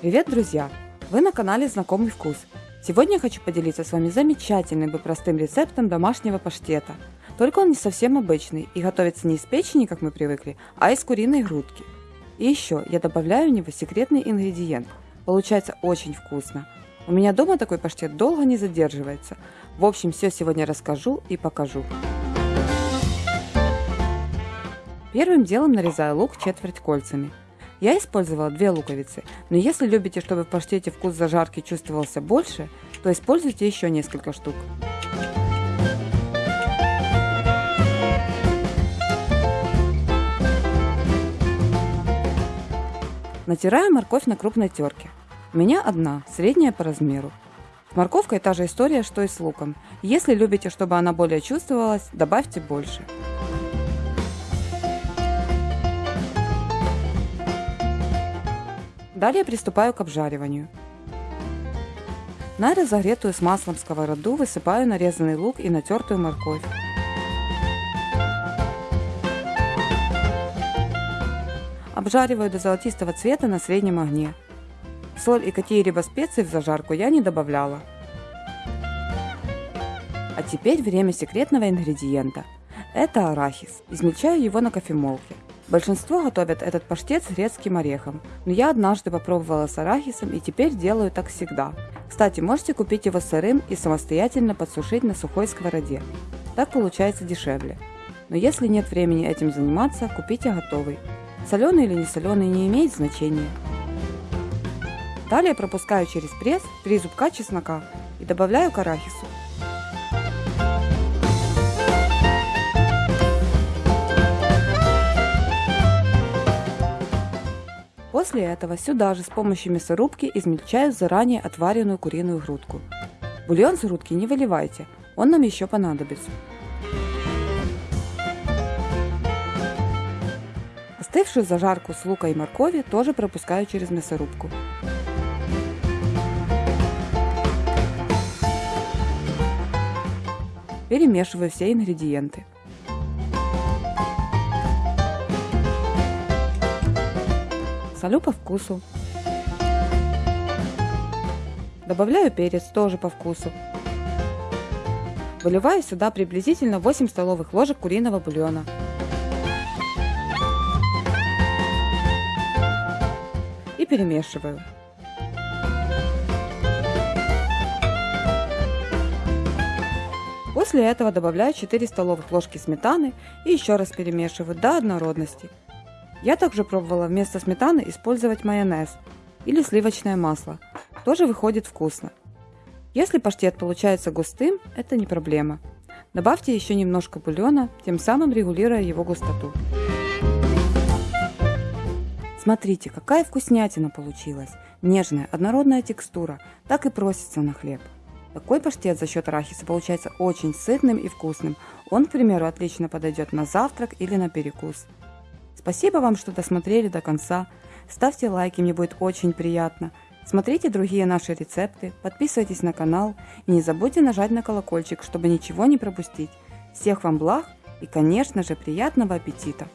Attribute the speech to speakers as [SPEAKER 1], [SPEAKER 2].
[SPEAKER 1] Привет, друзья! Вы на канале Знакомый вкус. Сегодня я хочу поделиться с вами замечательным и простым рецептом домашнего паштета. Только он не совсем обычный и готовится не из печени, как мы привыкли, а из куриной грудки. И еще я добавляю в него секретный ингредиент. Получается очень вкусно. У меня дома такой паштет долго не задерживается. В общем, все сегодня расскажу и покажу. Первым делом нарезаю лук четверть кольцами. Я использовала две луковицы, но если любите, чтобы в паштете вкус зажарки чувствовался больше, то используйте еще несколько штук. Натираю морковь на крупной терке. У меня одна, средняя по размеру. С морковкой та же история, что и с луком. Если любите, чтобы она более чувствовалась, добавьте больше. Далее приступаю к обжариванию. На разогретую с маслом сковороду высыпаю нарезанный лук и натертую морковь. Обжариваю до золотистого цвета на среднем огне. Соль и какие-либо специи в зажарку я не добавляла. А теперь время секретного ингредиента. Это арахис. Измельчаю его на кофемолке. Большинство готовят этот паштет с грецким орехом, но я однажды попробовала с арахисом и теперь делаю так всегда. Кстати, можете купить его сырым и самостоятельно подсушить на сухой сковороде. Так получается дешевле. Но если нет времени этим заниматься, купите готовый. Соленый или не соленый не имеет значения. Далее пропускаю через пресс 3 зубка чеснока и добавляю к арахису. После этого сюда же с помощью мясорубки измельчаю заранее отваренную куриную грудку. Бульон с грудки не выливайте, он нам еще понадобится. Остывшую зажарку с лука и моркови тоже пропускаю через мясорубку. Перемешиваю все ингредиенты. Солю по вкусу. Добавляю перец тоже по вкусу. Выливаю сюда приблизительно 8 столовых ложек куриного бульона. И перемешиваю. После этого добавляю 4 столовых ложки сметаны и еще раз перемешиваю до однородности. Я также пробовала вместо сметаны использовать майонез или сливочное масло. Тоже выходит вкусно. Если паштет получается густым, это не проблема. Добавьте еще немножко бульона, тем самым регулируя его густоту. Смотрите, какая вкуснятина получилась. Нежная, однородная текстура, так и просится на хлеб. Такой паштет за счет арахиса получается очень сытным и вкусным. Он, к примеру, отлично подойдет на завтрак или на перекус. Спасибо вам, что досмотрели до конца. Ставьте лайки, мне будет очень приятно. Смотрите другие наши рецепты, подписывайтесь на канал и не забудьте нажать на колокольчик, чтобы ничего не пропустить. Всех вам благ и, конечно же, приятного аппетита!